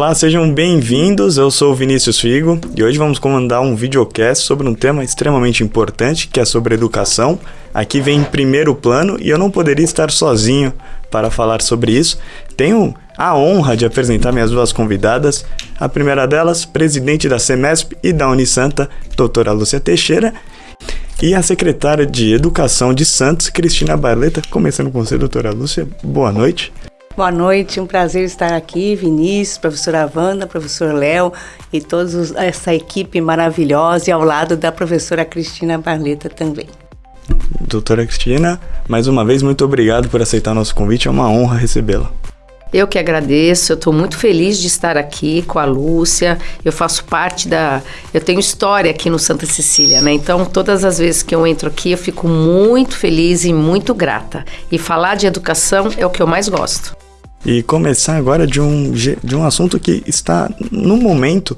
Olá, sejam bem-vindos. Eu sou o Vinícius Figo e hoje vamos comandar um videocast sobre um tema extremamente importante, que é sobre educação. Aqui vem em primeiro plano e eu não poderia estar sozinho para falar sobre isso. Tenho a honra de apresentar minhas duas convidadas. A primeira delas, presidente da Semesp e da Unisanta, doutora Lúcia Teixeira, e a secretária de Educação de Santos, Cristina Barleta. Começando com você, doutora Lúcia. Boa noite. Boa noite, um prazer estar aqui, Vinícius, professora Wanda, professor Léo e toda essa equipe maravilhosa e ao lado da professora Cristina Barleta também. Doutora Cristina, mais uma vez, muito obrigado por aceitar nosso convite, é uma honra recebê-la. Eu que agradeço, eu estou muito feliz de estar aqui com a Lúcia. Eu faço parte da. Eu tenho história aqui no Santa Cecília, né? Então, todas as vezes que eu entro aqui, eu fico muito feliz e muito grata. E falar de educação é o que eu mais gosto. E começar agora de um, de um assunto que está no momento,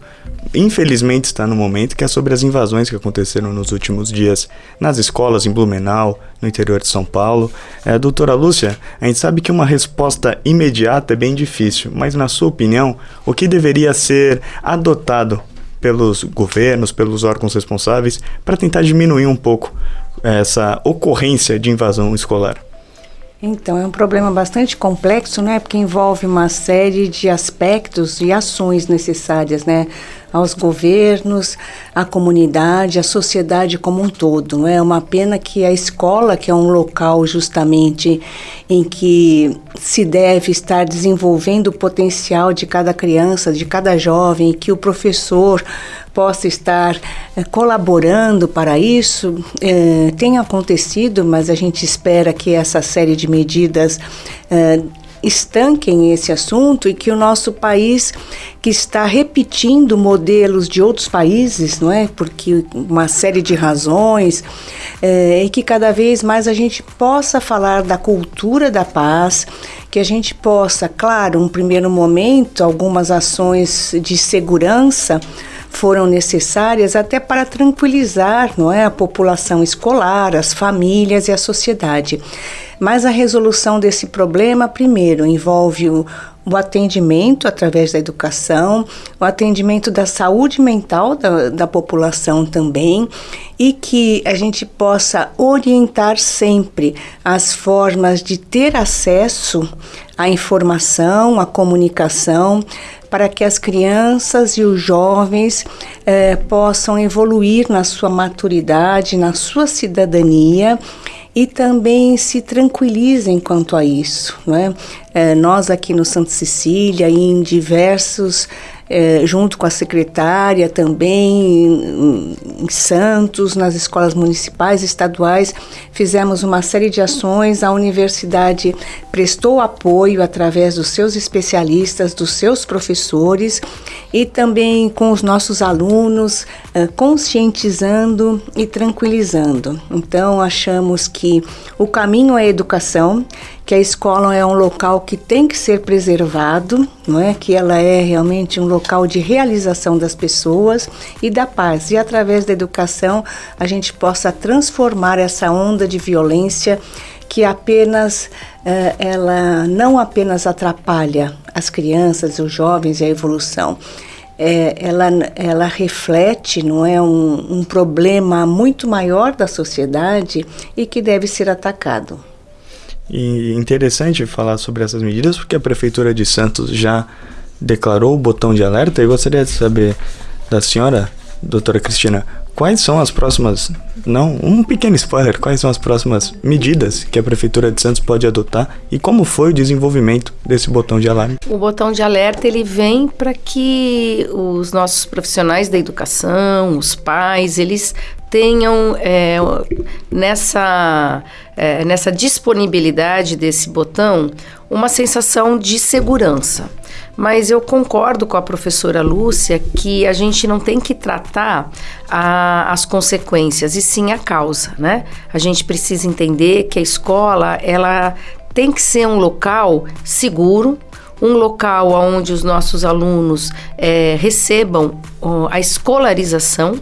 infelizmente está no momento, que é sobre as invasões que aconteceram nos últimos dias nas escolas em Blumenau, no interior de São Paulo. É, doutora Lúcia, a gente sabe que uma resposta imediata é bem difícil, mas na sua opinião, o que deveria ser adotado pelos governos, pelos órgãos responsáveis, para tentar diminuir um pouco essa ocorrência de invasão escolar? Então, é um problema bastante complexo, né? Porque envolve uma série de aspectos e ações necessárias, né? Aos governos, à comunidade, à sociedade como um todo, não é? Uma pena que a escola, que é um local justamente em que se deve estar desenvolvendo o potencial de cada criança, de cada jovem, que o professor possa estar eh, colaborando para isso. Eh, tem acontecido, mas a gente espera que essa série de medidas eh, estanquem esse assunto e que o nosso país que está repetindo modelos de outros países, não é? Porque uma série de razões é, e que cada vez mais a gente possa falar da cultura da paz, que a gente possa, claro, um primeiro momento, algumas ações de segurança foram necessárias até para tranquilizar não é, a população escolar, as famílias e a sociedade. Mas a resolução desse problema, primeiro, envolve o, o atendimento através da educação, o atendimento da saúde mental da, da população também, e que a gente possa orientar sempre as formas de ter acesso à informação, à comunicação, para que as crianças e os jovens eh, possam evoluir na sua maturidade, na sua cidadania e também se tranquilizem quanto a isso. Não é? é nós aqui no Santa Cecília e em diversos é, junto com a secretária também, em, em Santos, nas escolas municipais e estaduais, fizemos uma série de ações. A universidade prestou apoio através dos seus especialistas, dos seus professores e também com os nossos alunos, é, conscientizando e tranquilizando. Então, achamos que o caminho é a educação, que a escola é um local que tem que ser preservado, não é? Que ela é realmente um local de realização das pessoas e da paz. E através da educação a gente possa transformar essa onda de violência que apenas uh, ela não apenas atrapalha as crianças, os jovens e a evolução. É, ela, ela reflete não é um, um problema muito maior da sociedade e que deve ser atacado. E interessante falar sobre essas medidas porque a Prefeitura de Santos já declarou o botão de alerta. Eu gostaria de saber da senhora, doutora Cristina, quais são as próximas, não, um pequeno spoiler, quais são as próximas medidas que a Prefeitura de Santos pode adotar e como foi o desenvolvimento desse botão de alarme? O botão de alerta ele vem para que os nossos profissionais da educação, os pais, eles tenham é, nessa, é, nessa disponibilidade desse botão uma sensação de segurança. Mas eu concordo com a professora Lúcia que a gente não tem que tratar a, as consequências, e sim a causa, né? A gente precisa entender que a escola, ela tem que ser um local seguro, um local onde os nossos alunos é, recebam a escolarização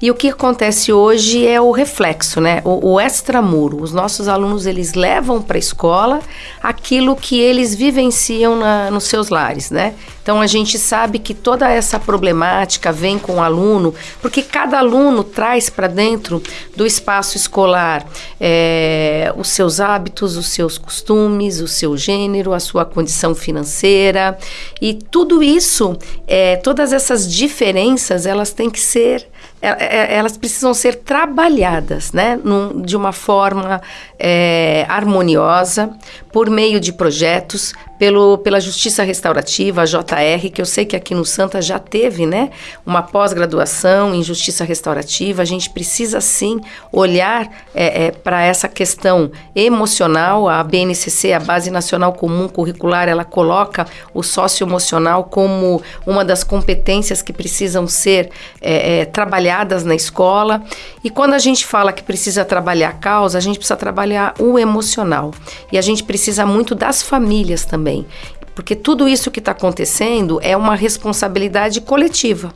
e o que acontece hoje é o reflexo, né? O, o extramuro. Os nossos alunos eles levam para a escola aquilo que eles vivenciam na, nos seus lares, né? Então a gente sabe que toda essa problemática vem com o aluno, porque cada aluno traz para dentro do espaço escolar é, os seus hábitos, os seus costumes, o seu gênero, a sua condição financeira e tudo isso, é, todas essas diferenças, elas têm que ser é, é, elas precisam ser trabalhadas né, num, de uma forma é, harmoniosa, por meio de projetos, pelo, pela Justiça Restaurativa, a JR, que eu sei que aqui no Santa já teve né, uma pós-graduação em Justiça Restaurativa. A gente precisa sim olhar é, é, para essa questão emocional. A BNCC, a Base Nacional Comum Curricular, ela coloca o socioemocional como uma das competências que precisam ser é, trabalhadas trabalhadas na escola. E quando a gente fala que precisa trabalhar a causa, a gente precisa trabalhar o emocional. E a gente precisa muito das famílias também. Porque tudo isso que está acontecendo é uma responsabilidade coletiva.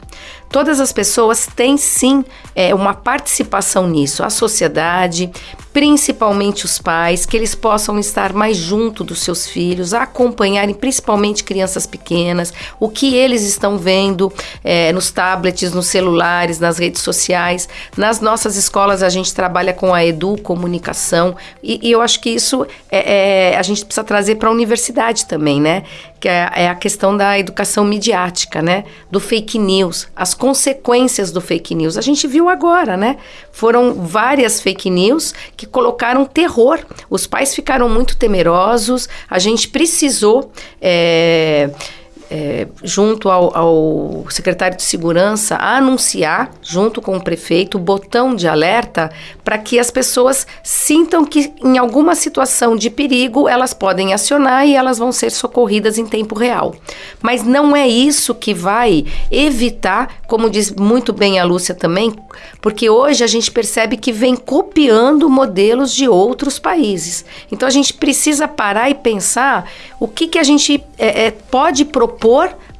Todas as pessoas têm sim é, uma participação nisso, a sociedade, principalmente os pais, que eles possam estar mais junto dos seus filhos, acompanharem principalmente crianças pequenas, o que eles estão vendo é, nos tablets, nos celulares, nas redes sociais. Nas nossas escolas a gente trabalha com a Edu Comunicação e, e eu acho que isso é, é, a gente precisa trazer para a universidade também, né? Que é, é a questão da educação midiática, né? Do fake news, as consequências do fake news. A gente viu agora, né? Foram várias fake news que colocaram terror. Os pais ficaram muito temerosos. A gente precisou. É, é, junto ao, ao, secretário de segurança, a anunciar, junto com o prefeito, o botão de alerta para que as pessoas sintam que, em alguma situação de perigo, elas podem acionar e elas vão ser socorridas em tempo real. Mas não é isso que vai evitar, como diz muito bem a Lúcia também, porque hoje a gente percebe que vem copiando modelos de outros países. Então a gente precisa parar e pensar o que, que a gente é, é, pode propor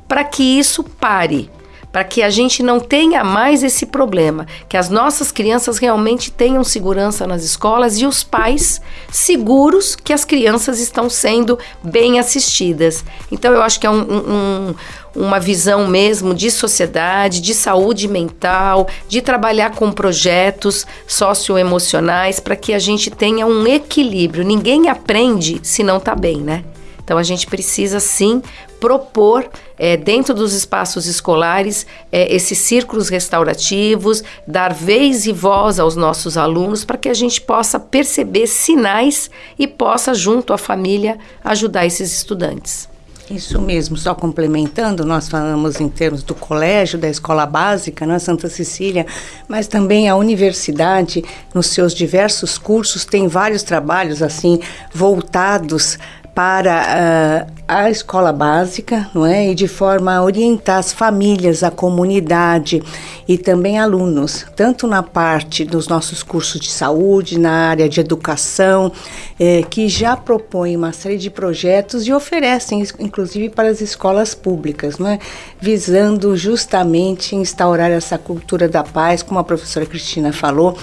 para que isso pare para que a gente não tenha mais esse problema, que as nossas crianças realmente tenham segurança nas escolas e os pais seguros que as crianças estão sendo bem assistidas. Então eu acho que é um, um, uma visão mesmo de sociedade, de saúde mental, de trabalhar com projetos socioemocionais para que a gente tenha um equilíbrio. Ninguém aprende se não está bem, né? Então a gente precisa sim propor é, dentro dos espaços escolares é, esses círculos restaurativos, dar vez e voz aos nossos alunos para que a gente possa perceber sinais e possa, junto à família, ajudar esses estudantes. Isso mesmo, só complementando, nós falamos em termos do colégio, da escola básica, na Santa Cecília, mas também a universidade, nos seus diversos cursos, tem vários trabalhos assim voltados para uh, a escola básica, não é? E de forma a orientar as famílias, a comunidade e também alunos, tanto na parte dos nossos cursos de saúde, na área de educação, eh, que já propõem uma série de projetos e oferecem, inclusive para as escolas públicas, não é? Visando justamente instaurar essa cultura da paz, como a professora Cristina falou,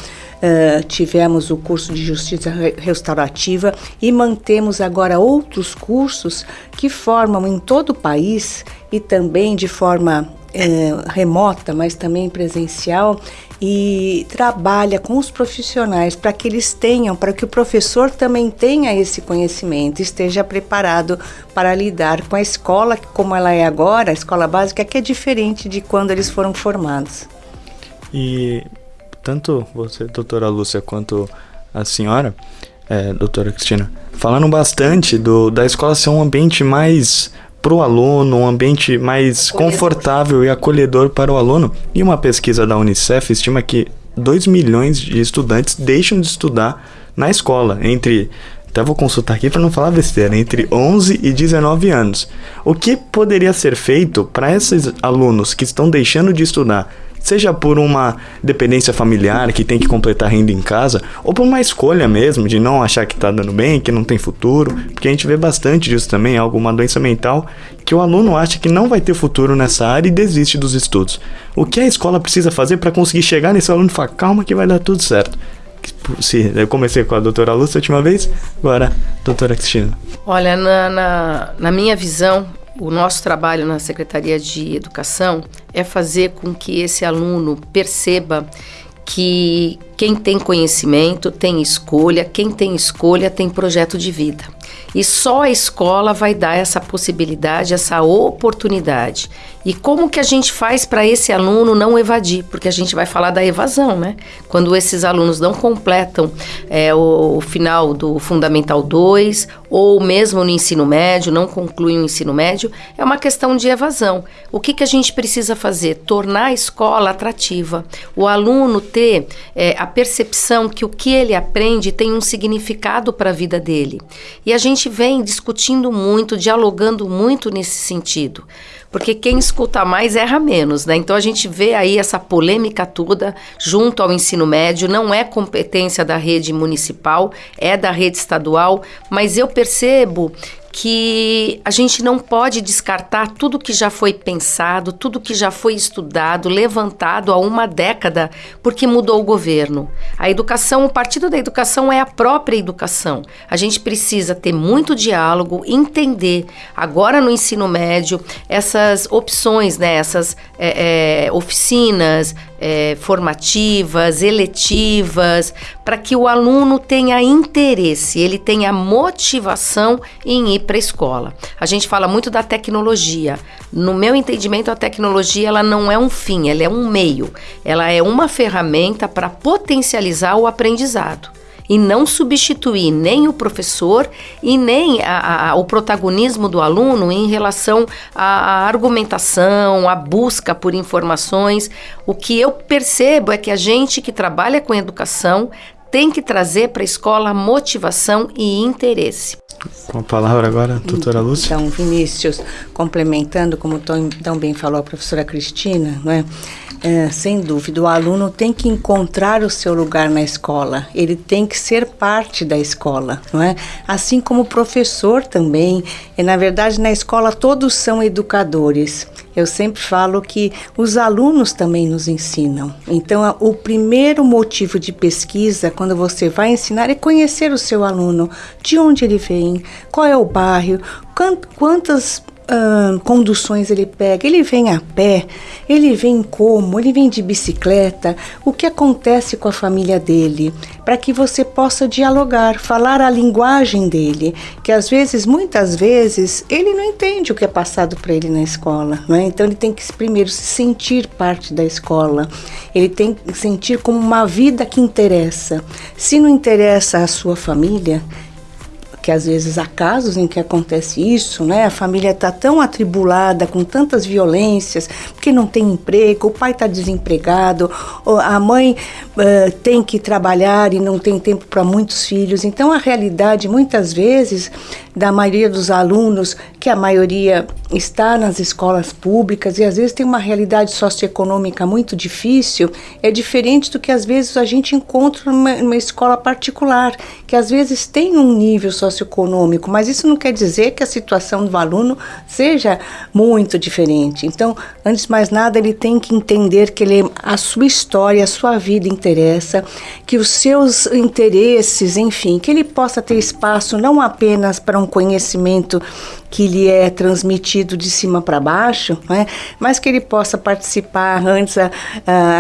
Uh, tivemos o curso de justiça restaurativa e mantemos agora outros cursos que formam em todo o país e também de forma uh, remota, mas também presencial e trabalha com os profissionais para que eles tenham, para que o professor também tenha esse conhecimento, esteja preparado para lidar com a escola como ela é agora, a escola básica, que é diferente de quando eles foram formados. E tanto você, doutora Lúcia, quanto a senhora, é, doutora Cristina, falaram bastante do, da escola ser um ambiente mais para o aluno, um ambiente mais acolhedor. confortável e acolhedor para o aluno. E uma pesquisa da Unicef estima que 2 milhões de estudantes deixam de estudar na escola entre até vou consultar aqui para não falar besteira, entre 11 e 19 anos. O que poderia ser feito para esses alunos que estão deixando de estudar seja por uma dependência familiar que tem que completar renda em casa, ou por uma escolha mesmo de não achar que está dando bem, que não tem futuro, porque a gente vê bastante disso também, alguma doença mental que o aluno acha que não vai ter futuro nessa área e desiste dos estudos. O que a escola precisa fazer para conseguir chegar nesse aluno e falar, calma que vai dar tudo certo? Se eu comecei com a doutora Lúcia a última vez, agora doutora Cristina. Olha, na, na, na minha visão, o nosso trabalho na Secretaria de Educação é fazer com que esse aluno perceba que quem tem conhecimento tem escolha, quem tem escolha tem projeto de vida. E só a escola vai dar essa possibilidade, essa oportunidade. E como que a gente faz para esse aluno não evadir? Porque a gente vai falar da evasão, né? Quando esses alunos não completam é, o, o, final do Fundamental 2 ou mesmo no ensino médio, não concluem o ensino médio, é uma questão de evasão. O que, que a gente precisa fazer? Tornar a escola atrativa. O aluno ter é, a percepção que o que ele aprende tem um significado para a vida dele. E a gente vem discutindo muito, dialogando muito nesse sentido porque quem escuta mais erra menos, né? Então a gente vê aí essa polêmica toda junto ao ensino médio, não é competência da rede municipal, é da rede estadual, mas eu percebo que a gente não pode descartar tudo que já foi pensado, tudo que já foi estudado, levantado há uma década, porque mudou o governo. A educação, o partido da educação é a própria educação. A gente precisa ter muito diálogo, entender agora no ensino médio essas opções, né, essas é, é, oficinas, é, formativas, eletivas, para que o aluno tenha interesse, ele tenha motivação em ir para a escola. A gente fala muito da tecnologia. No meu entendimento, a tecnologia ela não é um fim, ela é um meio. Ela é uma ferramenta para potencializar o aprendizado e não substituir nem o professor e nem a, a, o protagonismo do aluno em relação à argumentação, à busca por informações. O que eu percebo é que a gente que trabalha com educação tem que trazer para a escola motivação e interesse. Com a palavra agora, doutora Lúcia. Então, Vinícius, complementando, como tão, tão bem falou a professora Cristina, não é? É, sem dúvida, o aluno tem que encontrar o seu lugar na escola, ele tem que ser parte da escola, não é? Assim como o professor também. E, na verdade, na escola todos são educadores. Eu sempre falo que os alunos também nos ensinam. Então, o primeiro motivo de pesquisa, quando você vai ensinar, é conhecer o seu aluno, de onde ele vem, qual é o bairro, quantas uh, conduções ele pega? Ele vem a pé? Ele vem como? Ele vem de bicicleta? O que acontece com a família dele? Para que você possa dialogar, falar a linguagem dele, que às vezes, muitas vezes, ele não entende o que é passado para ele na escola, não é? Então ele tem que primeiro se sentir parte da escola. Ele tem que sentir como uma vida que interessa. Se não interessa a sua família, que às vezes há casos em que acontece isso, né? A família está tão atribulada com tantas violências, porque não tem emprego, o pai está desempregado, a mãe uh, tem que trabalhar e não tem tempo para muitos filhos. Então a realidade muitas vezes da maioria dos alunos, que a maioria está nas escolas públicas e às vezes tem uma realidade socioeconômica muito difícil, é diferente do que às vezes a gente encontra numa, numa escola particular, que às vezes tem um nível socioeconômico, mas isso não quer dizer que a situação do aluno seja muito diferente. Então, antes de mais nada, ele tem que entender que ele, a sua história, a sua vida interessa, que os seus interesses, enfim, que ele possa ter espaço não apenas para um conhecimento que lhe é transmitido de cima para baixo, né? mas que ele possa participar. Antes a,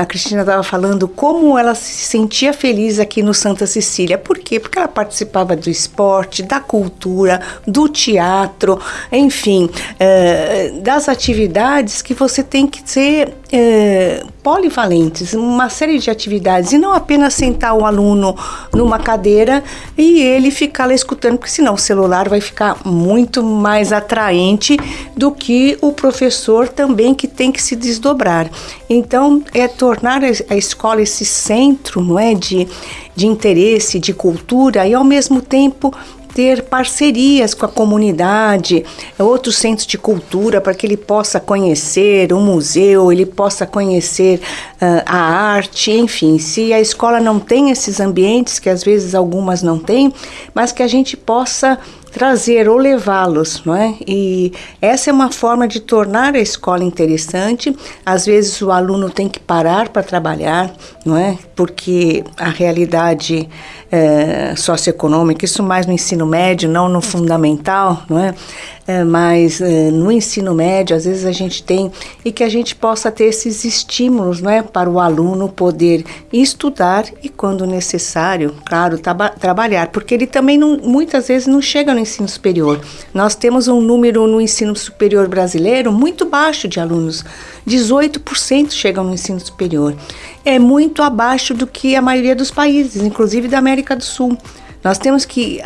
a Cristina estava falando como ela se sentia feliz aqui no Santa Cecília. Por quê? Porque ela participava do esporte, da cultura, do teatro, enfim, é, das atividades que você tem que ser é, polivalentes, uma série de atividades, e não apenas sentar o aluno numa cadeira e ele ficar lá escutando, porque senão o celular vai ficar muito mais atraente do que o professor também que tem que se desdobrar. Então, é tornar a escola esse centro, não é, de, de interesse, de cultura e ao mesmo tempo ter parcerias com a comunidade, outros centros de cultura, para que ele possa conhecer o museu, ele possa conhecer uh, a arte, enfim. Se a escola não tem esses ambientes, que às vezes algumas não têm, mas que a gente possa trazer ou levá-los, não é? E essa é uma forma de tornar a escola interessante. Às vezes o aluno tem que parar para trabalhar, não é? Porque a realidade é, socioeconômica, isso mais no ensino médio, não no fundamental, não é? É, mas é, no ensino médio, às vezes a gente tem e que a gente possa ter esses estímulos, não é, para o aluno poder estudar e, quando necessário, claro, trabalhar, porque ele também não, muitas vezes não chega no ensino superior. Nós temos um número no ensino superior brasileiro muito baixo de alunos, 18% chegam no ensino superior. É muito abaixo do que a maioria dos países, inclusive da América do Sul. Nós temos que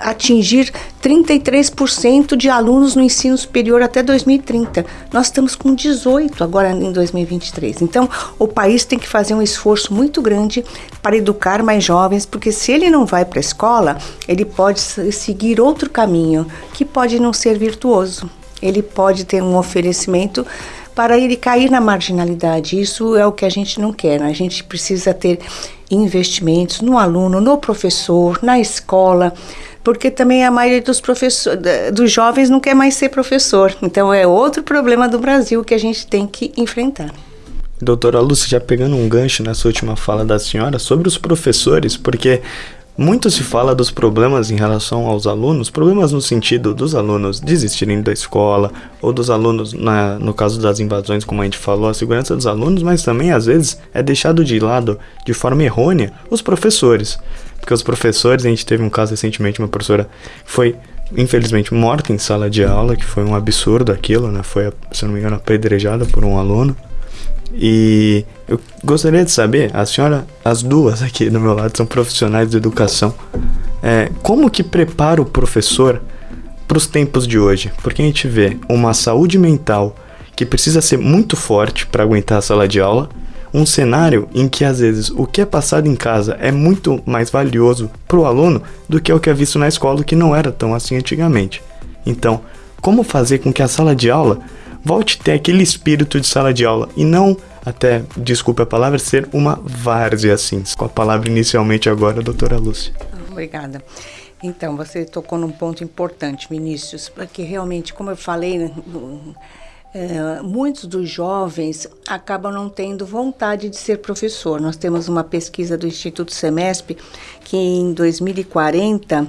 atingir 33% de alunos no ensino superior até 2030. Nós estamos com 18 agora em 2023. Então, o país tem que fazer um esforço muito grande para educar mais jovens, porque se ele não vai para a escola, ele pode seguir outro caminho que pode não ser virtuoso. Ele pode ter um oferecimento para ele cair na marginalidade. Isso é o que a gente não quer. Né? A gente precisa ter investimentos no aluno, no professor, na escola, porque também a maioria dos professores, dos jovens não quer mais ser professor. Então é outro problema do Brasil que a gente tem que enfrentar. Doutora Lúcia, já pegando um gancho nessa última fala da senhora sobre os professores, porque muito se fala dos problemas em relação aos alunos, problemas no sentido dos alunos desistirem da escola, ou dos alunos, na, no caso das invasões, como a gente falou, a segurança dos alunos, mas também às vezes é deixado de lado de forma errônea os professores. Porque os professores, a gente teve um caso recentemente, uma professora foi infelizmente morta em sala de aula, que foi um absurdo aquilo, né? Foi, se não me engano, apedrejada por um aluno. E eu gostaria de saber, a senhora, as duas aqui do meu lado são profissionais de educação, é, como que prepara o professor para os tempos de hoje? Porque a gente vê uma saúde mental que precisa ser muito forte para aguentar a sala de aula, um cenário em que às vezes o que é passado em casa é muito mais valioso para o aluno do que o que é visto na escola, que não era tão assim antigamente. Então, como fazer com que a sala de aula volte a ter aquele espírito de sala de aula e não até, desculpe a palavra, ser uma várzea assim. Com a palavra inicialmente agora, doutora Lúcia. Obrigada. Então, você tocou num ponto importante, Vinícius, porque realmente, como eu falei, é, muitos dos jovens acabam não tendo vontade de ser professor. Nós temos uma pesquisa do Instituto Semesp que em 2040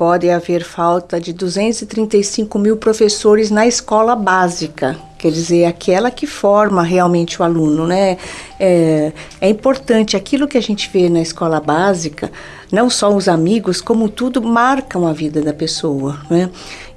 pode haver falta de 235 mil professores na escola básica, quer dizer, aquela que forma realmente o aluno, né? É, é importante aquilo que a gente vê na escola básica, não só os amigos, como tudo marcam a vida da pessoa, né?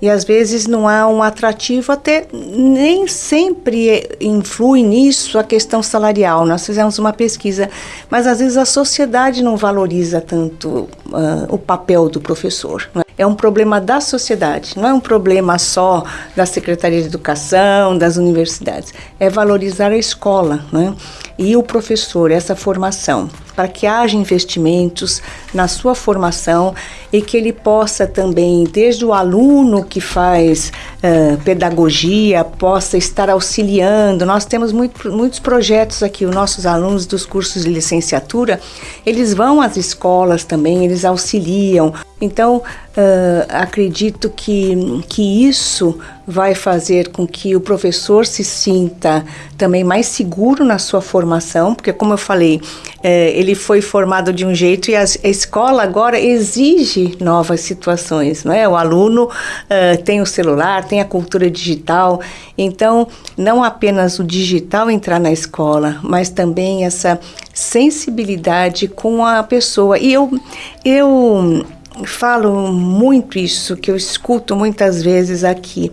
E às vezes não há um atrativo, até nem sempre influi nisso a questão salarial. Nós fizemos uma pesquisa, mas às vezes a sociedade não valoriza tanto uh, o papel do professor. Né? É um problema da sociedade, não é um problema só da Secretaria de Educação, das universidades. É valorizar a escola né? e o professor, essa formação para que haja investimentos na sua formação e que ele possa também, desde o aluno que faz uh, pedagogia, possa estar auxiliando. Nós temos muito, muitos projetos aqui, os nossos alunos dos cursos de licenciatura, eles vão às escolas também, eles auxiliam. Então, uh, acredito que, que isso vai fazer com que o professor se sinta também mais seguro na sua formação, porque, como eu falei, é, ele foi formado de um jeito e a, a, escola agora exige novas situações, não é? O aluno uh, tem o celular, tem a cultura digital, então não apenas o digital entrar na escola, mas também essa sensibilidade com a pessoa. E eu, eu falo muito isso, que eu escuto muitas vezes aqui,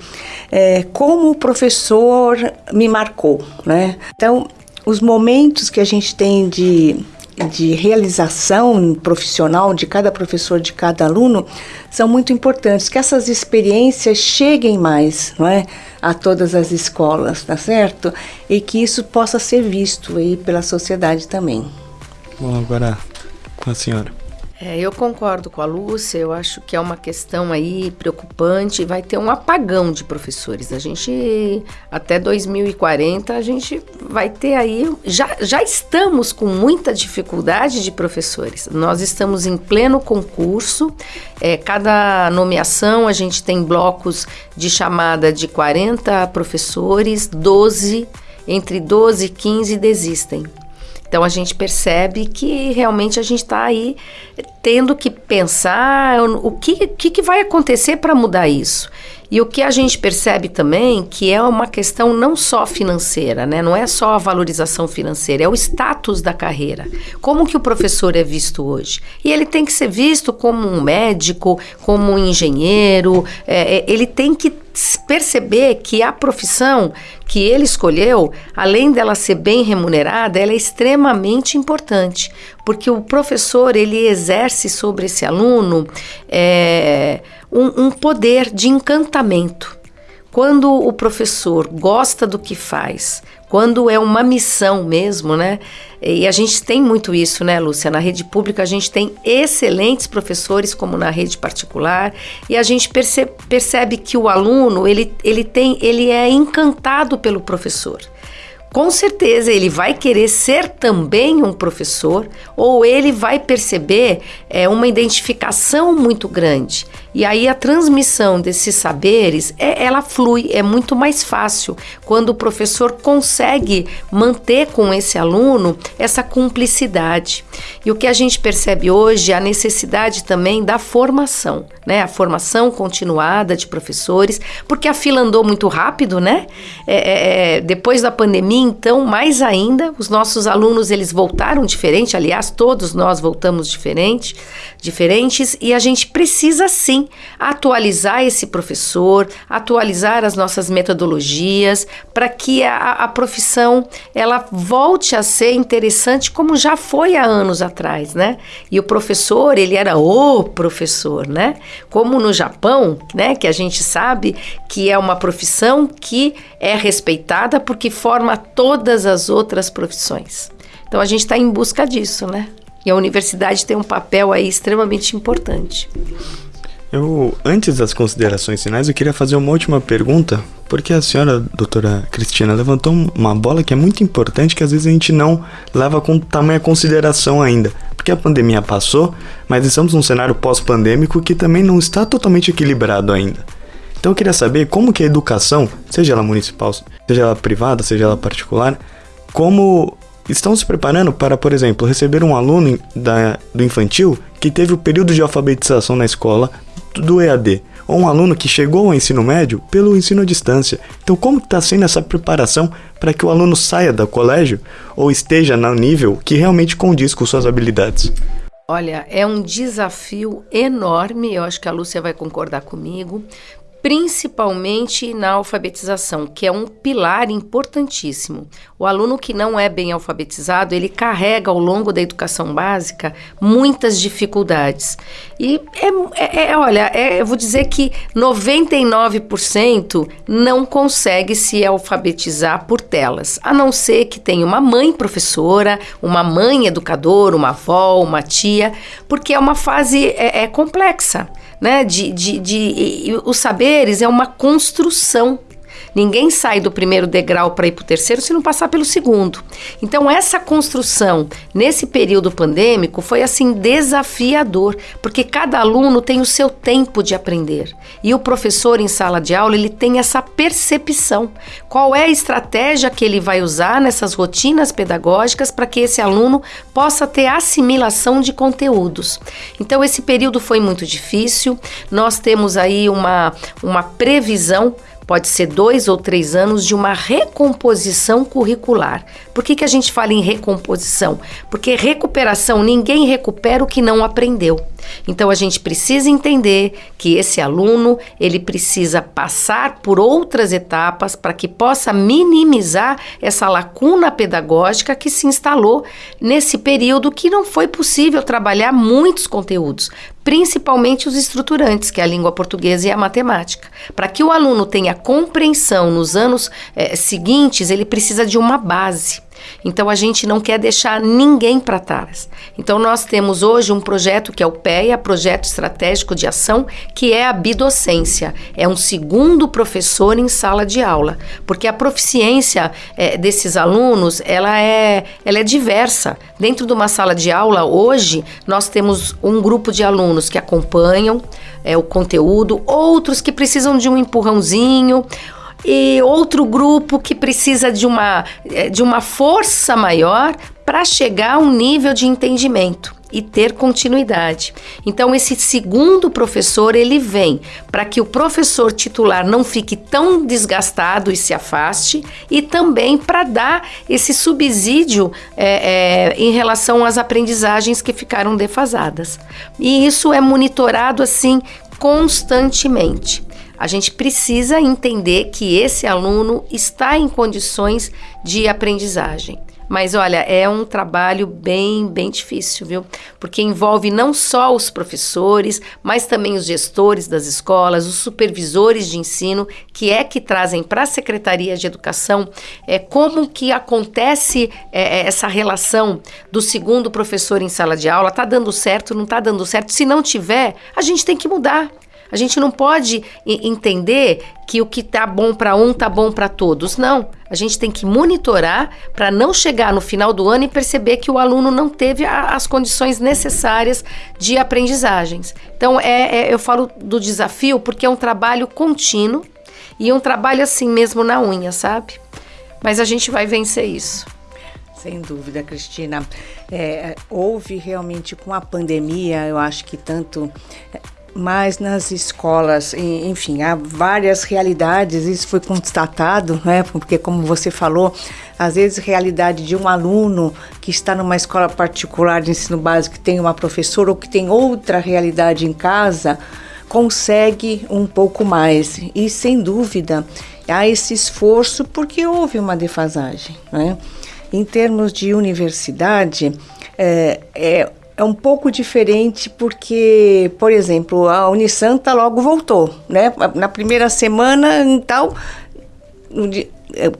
é, como o professor me marcou, né? Então, os momentos que a gente tem de, de realização profissional de cada professor, de cada aluno, são muito importantes, que essas experiências cheguem mais, não é? A todas as escolas, tá certo? E que isso possa ser visto aí pela sociedade também. Bom, agora com a senhora. É, eu concordo com a Lúcia, eu acho que é uma questão aí preocupante, vai ter um apagão de professores. A gente, até 2040, a gente vai ter aí, já, já estamos com muita dificuldade de professores. Nós estamos em pleno concurso, é, cada nomeação a gente tem blocos de chamada de 40 professores, 12, entre 12 e 15 desistem. Então a gente percebe que realmente a gente está aí tendo que pensar o que, que, que vai acontecer para mudar isso. E o que a gente percebe também que é uma questão não só financeira, né? Não é só a valorização financeira, é o status da carreira. Como que o professor é visto hoje? E ele tem que ser visto como um médico, como um engenheiro, é, é ele tem que perceber que a profissão que ele escolheu, além dela ser bem remunerada, ela é extremamente importante, porque o professor ele exerce sobre esse aluno é, um, um poder de encantamento. Quando o professor gosta do que faz, quando é uma missão mesmo, né? E a gente tem muito isso, né, Lúcia? Na rede pública a gente tem excelentes professores, como na rede particular, e a gente percebe, percebe que o aluno ele, ele, tem, ele é encantado pelo professor com certeza ele vai querer ser também um professor ou ele vai perceber é, uma identificação muito grande. E aí a transmissão desses saberes, é, ela flui, é muito mais fácil quando o professor consegue manter com esse aluno essa cumplicidade. E o que a gente percebe hoje é a necessidade também da formação, né? A formação continuada de professores, porque a fila andou muito rápido, né? É, é, é depois da pandemia, então, mais ainda, os nossos alunos eles voltaram diferente, aliás, todos nós voltamos diferente, diferentes, e a gente precisa sim atualizar esse professor, atualizar as nossas metodologias para que a, a profissão ela volte a ser interessante como já foi há anos atrás, né? E o professor, ele era o professor, né? Como no Japão, né, que a gente sabe que é uma profissão que é respeitada porque forma todas as outras profissões. Então a gente está em busca disso, né? E a universidade tem um papel aí extremamente importante. Eu, antes das considerações finais, eu queria fazer uma última pergunta, porque a senhora, doutora Cristina, levantou uma bola que é muito importante, que às vezes a gente não leva com tamanha consideração ainda. Porque a pandemia passou, mas estamos num cenário pós-pandêmico que também não está totalmente equilibrado ainda. Então eu queria saber como que a educação, seja ela municipal, seja ela privada, seja ela particular, como estão se preparando para, por exemplo, receber um aluno da, do infantil que teve o período de alfabetização na escola do EAD, ou um aluno que chegou ao ensino médio pelo ensino à distância. Então, como está sendo essa preparação para que o aluno saia do colégio ou esteja no nível que realmente condiz com suas habilidades? Olha, é um desafio enorme, eu acho que a Lúcia vai concordar comigo, principalmente na alfabetização, que é um pilar importantíssimo. O aluno que não é bem alfabetizado, ele carrega ao longo da educação básica muitas dificuldades. E é, é, é olha, é, eu vou dizer que 99% não consegue se alfabetizar por telas, a não ser que tenha uma mãe professora, uma mãe educadora, uma avó, uma tia, porque é uma fase é, é complexa né? De, de, de, os saberes é uma construção Ninguém sai do primeiro degrau para ir para o terceiro se não passar pelo segundo. Então, essa construção nesse período pandêmico foi assim desafiador, porque cada aluno tem o seu tempo de aprender. E o professor em sala de aula, ele tem essa percepção. Qual é a estratégia que ele vai usar nessas rotinas pedagógicas para que esse aluno possa ter assimilação de conteúdos. Então, esse período foi muito difícil. Nós temos aí uma, uma previsão pode ser dois ou três anos de uma recomposição curricular. Por que, que a gente fala em recomposição? Porque recuperação, ninguém recupera o que não aprendeu. Então a gente precisa entender que esse aluno ele precisa passar por outras etapas para que possa minimizar essa lacuna pedagógica que se instalou nesse período que não foi possível trabalhar muitos conteúdos principalmente os estruturantes, que é a língua portuguesa e a matemática. Para que o aluno tenha compreensão nos anos é, seguintes, ele precisa de uma base. Então a gente não quer deixar ninguém para trás. Então nós temos hoje um projeto que é o PEA, Projeto Estratégico de Ação, que é a bidocência. É um segundo professor em sala de aula, porque a proficiência é, desses alunos ela é, ela é diversa. Dentro de uma sala de aula hoje nós temos um grupo de alunos que acompanham é, o conteúdo, outros que precisam de um empurrãozinho e outro grupo que precisa de uma, é, de uma força maior para chegar a um nível de entendimento e ter continuidade. Então esse segundo professor ele vem para que o professor titular não fique tão desgastado e se afaste e também para dar esse subsídio é, é, em relação às aprendizagens que ficaram defasadas. E isso é monitorado assim constantemente. A gente precisa entender que esse aluno está em condições de aprendizagem. Mas olha, é um trabalho bem, bem difícil, viu? Porque envolve não só os professores, mas também os gestores das escolas, os supervisores de ensino, que é que trazem para a Secretaria de Educação é, como que acontece é, é, essa relação do segundo professor em sala de aula. Tá dando certo, não tá dando certo? Se não tiver, a gente tem que mudar. A gente não pode entender que o que tá bom para um tá bom para todos. Não. A gente tem que monitorar para não chegar no final do ano e perceber que o aluno não teve a, as condições necessárias de aprendizagens. Então, é, é, eu falo do desafio porque é um trabalho contínuo e um trabalho assim mesmo na unha, sabe? Mas a gente vai vencer isso. Sem dúvida, Cristina. É, houve realmente com a pandemia, eu acho que tanto mas nas escolas, enfim, há várias realidades, isso foi constatado, né? Porque, como você falou, às vezes a realidade de um aluno que está numa escola particular de ensino básico, que tem uma professora ou que tem outra realidade em casa, consegue um pouco mais. E, sem dúvida, há esse esforço porque houve uma defasagem, né? Em termos de universidade, é, é é um pouco diferente porque, por exemplo, a Unisanta logo voltou, né? Na primeira semana e tal, é,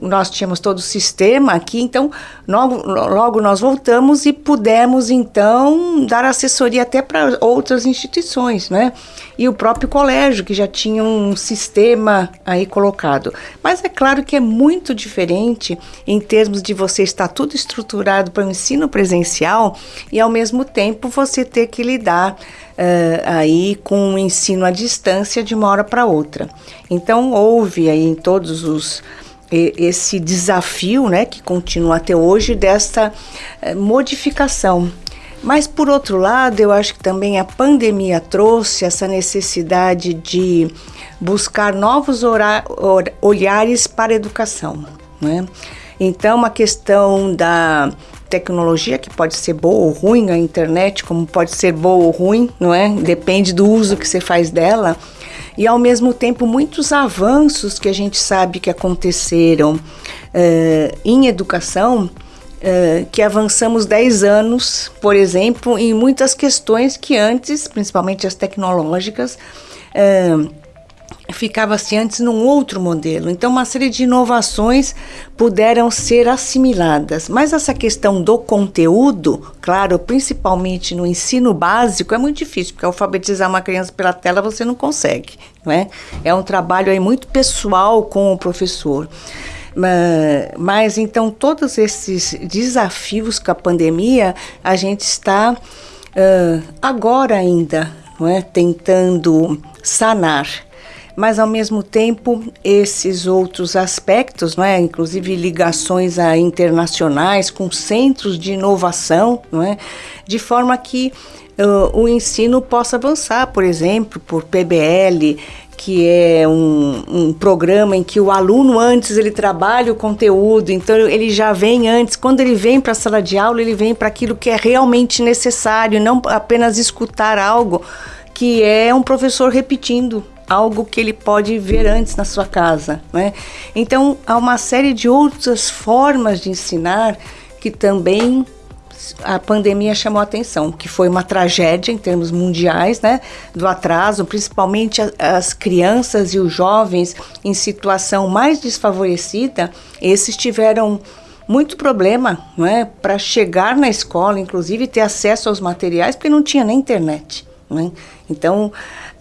nós tínhamos todo o sistema aqui, então logo, logo nós voltamos e pudemos então dar assessoria até para outras instituições, né? E o próprio colégio que já tinha um sistema aí colocado. Mas é claro que é muito diferente em termos de você estar tudo estruturado para o ensino presencial e ao mesmo tempo você ter que lidar Uh, aí com o ensino à distância de uma hora para outra. Então houve aí em todos os esse desafio, né, que continua até hoje, dessa eh, modificação. Mas, por outro lado, eu acho que também a pandemia trouxe essa necessidade de buscar novos olhares para a educação. Né? Então, a questão da tecnologia, que pode ser boa ou ruim, a internet, como pode ser boa ou ruim, não é? Depende do uso que você faz dela e ao mesmo tempo muitos avanços que a gente sabe que aconteceram uh, em educação. Uh, que avançamos 10 anos, por exemplo, em muitas questões que antes, principalmente as tecnológicas, uh, ficava-se antes num outro modelo. Então, uma série de inovações puderam ser assimiladas. Mas essa questão do conteúdo, claro, principalmente no ensino básico, é muito difícil, porque alfabetizar uma criança pela tela você não consegue. Não é? é um trabalho aí muito pessoal com o professor. Mas, mas então, todos esses desafios com a pandemia, a gente está uh, agora ainda não é? tentando sanar mas ao mesmo tempo esses outros aspectos, não é? inclusive ligações a internacionais com centros de inovação, não é? de forma que uh, o ensino possa avançar, por exemplo, por PBL, que é um, um, programa em que o aluno antes ele trabalha o conteúdo, então ele já vem antes, quando ele vem para a sala de aula, ele vem para aquilo que é realmente necessário, não apenas escutar algo que é um professor repetindo algo que ele pode ver antes na sua casa. Né? Então, há uma série de outras formas de ensinar que também a pandemia chamou a atenção, que foi uma tragédia em termos mundiais, né, do atraso, principalmente as crianças e os jovens em situação mais desfavorecida, esses tiveram muito problema né, para chegar na escola, inclusive ter acesso aos materiais, porque não tinha nem internet. Né? Então,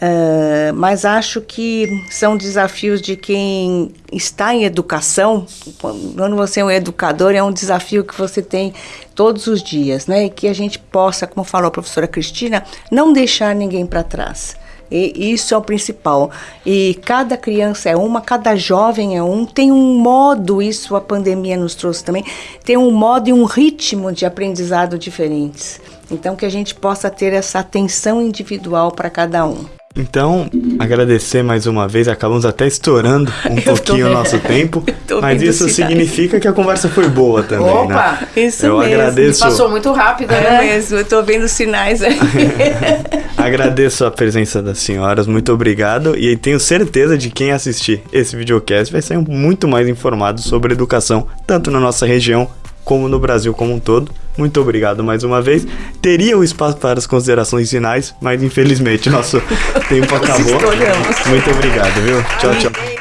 uh, mas acho que são desafios de quem está em educação. Quando você é um educador, é um desafio que você tem todos os dias, né? E que a gente possa, como falou a professora Cristina, não deixar ninguém para trás. E isso é o principal. E cada criança é uma, cada jovem é um. Tem um modo, isso a pandemia nos trouxe também, tem um modo e um ritmo de aprendizado diferentes. Então, que a gente possa ter essa atenção individual para cada um. Então, agradecer mais uma vez, acabamos até estourando um pouquinho o nosso tempo, mas isso significa que a conversa foi boa também, Opa, né? isso eu mesmo. agradeço. Passou muito rápido, é né? mesmo, eu tô vendo sinais aí. agradeço a presença das senhoras, muito obrigado e tenho certeza de quem assistir esse videocast vai sair muito mais informado sobre educação, tanto na nossa região como no Brasil como um todo. Muito obrigado mais uma vez. Teria o espaço para as considerações finais, mas infelizmente nosso tempo acabou. Muito obrigado, viu? Tchau, tchau.